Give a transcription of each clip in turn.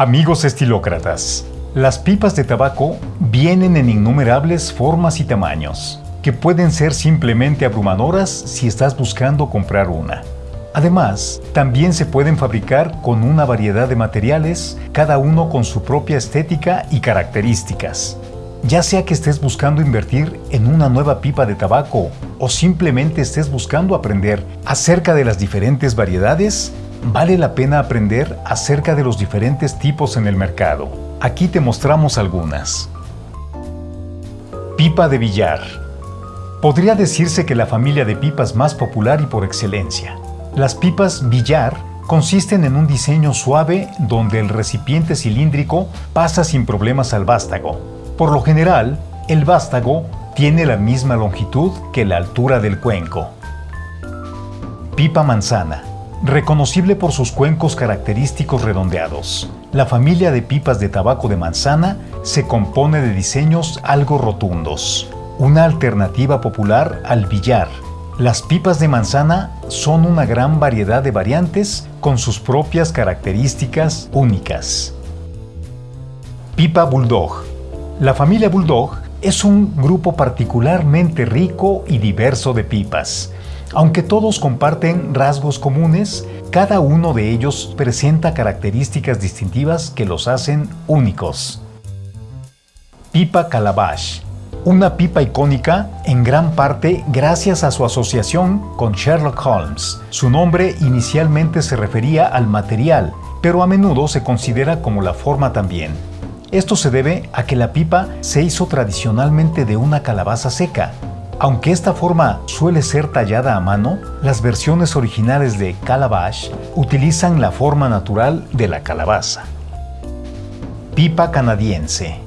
Amigos estilócratas, las pipas de tabaco vienen en innumerables formas y tamaños, que pueden ser simplemente abrumadoras si estás buscando comprar una. Además, también se pueden fabricar con una variedad de materiales, cada uno con su propia estética y características. Ya sea que estés buscando invertir en una nueva pipa de tabaco o simplemente estés buscando aprender acerca de las diferentes variedades, vale la pena aprender acerca de los diferentes tipos en el mercado. Aquí te mostramos algunas. Pipa de billar. Podría decirse que la familia de pipas más popular y por excelencia. Las pipas billar consisten en un diseño suave donde el recipiente cilíndrico pasa sin problemas al vástago. Por lo general, el vástago tiene la misma longitud que la altura del cuenco. Pipa manzana reconocible por sus cuencos característicos redondeados. La familia de pipas de tabaco de manzana se compone de diseños algo rotundos, una alternativa popular al billar. Las pipas de manzana son una gran variedad de variantes con sus propias características únicas. Pipa Bulldog. La familia Bulldog es un grupo particularmente rico y diverso de pipas, aunque todos comparten rasgos comunes, cada uno de ellos presenta características distintivas que los hacen únicos. Pipa Calabash una pipa icónica en gran parte gracias a su asociación con Sherlock Holmes. Su nombre inicialmente se refería al material, pero a menudo se considera como la forma también. Esto se debe a que la pipa se hizo tradicionalmente de una calabaza seca, aunque esta forma suele ser tallada a mano, las versiones originales de Calabash utilizan la forma natural de la calabaza. Pipa canadiense.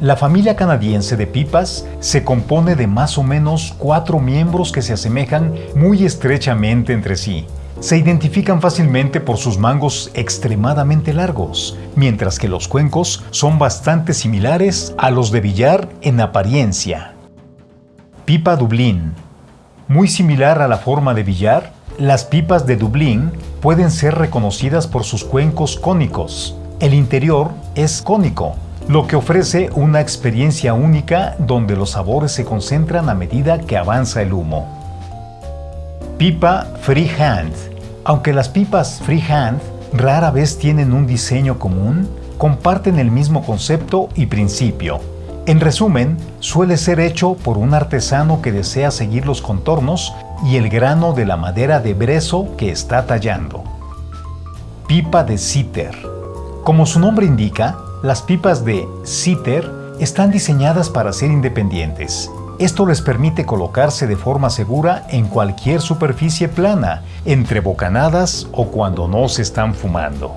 La familia canadiense de pipas se compone de más o menos cuatro miembros que se asemejan muy estrechamente entre sí. Se identifican fácilmente por sus mangos extremadamente largos, mientras que los cuencos son bastante similares a los de billar en apariencia. Pipa Dublín. Muy similar a la forma de billar, las pipas de Dublín pueden ser reconocidas por sus cuencos cónicos. El interior es cónico, lo que ofrece una experiencia única donde los sabores se concentran a medida que avanza el humo. Pipa Freehand. Aunque las pipas Freehand rara vez tienen un diseño común, comparten el mismo concepto y principio. En resumen, suele ser hecho por un artesano que desea seguir los contornos y el grano de la madera de brezo que está tallando. Pipa de Sitter. Como su nombre indica, las pipas de Sitter están diseñadas para ser independientes. Esto les permite colocarse de forma segura en cualquier superficie plana, entre bocanadas o cuando no se están fumando.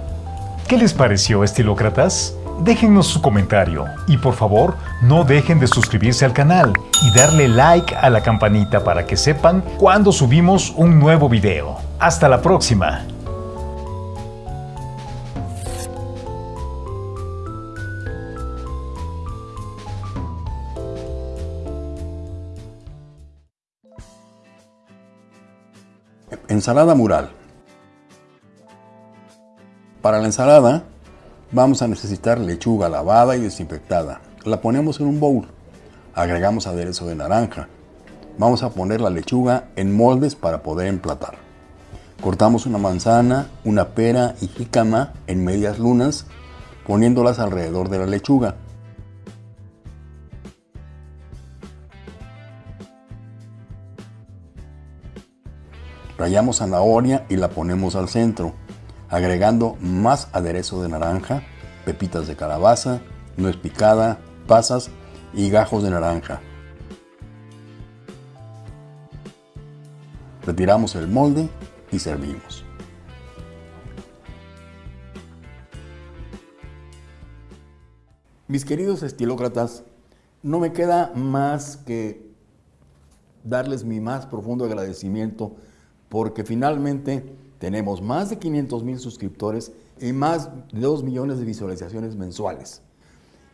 ¿Qué les pareció, estilócratas? Déjennos su comentario y por favor no dejen de suscribirse al canal y darle like a la campanita para que sepan cuando subimos un nuevo video. ¡Hasta la próxima! Ensalada mural. Para la ensalada Vamos a necesitar lechuga lavada y desinfectada. La ponemos en un bowl. Agregamos aderezo de naranja. Vamos a poner la lechuga en moldes para poder emplatar. Cortamos una manzana, una pera y jícama en medias lunas, poniéndolas alrededor de la lechuga. Rayamos zanahoria y la ponemos al centro agregando más aderezo de naranja, pepitas de calabaza, nuez picada, pasas y gajos de naranja. Retiramos el molde y servimos. Mis queridos estilócratas, no me queda más que darles mi más profundo agradecimiento porque finalmente tenemos más de 500 mil suscriptores y más de 2 millones de visualizaciones mensuales.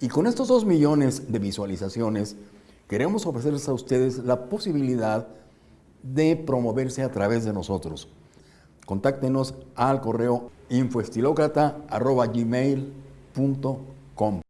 Y con estos 2 millones de visualizaciones, queremos ofrecerles a ustedes la posibilidad de promoverse a través de nosotros. Contáctenos al correo infoestilocrata.gmail.com.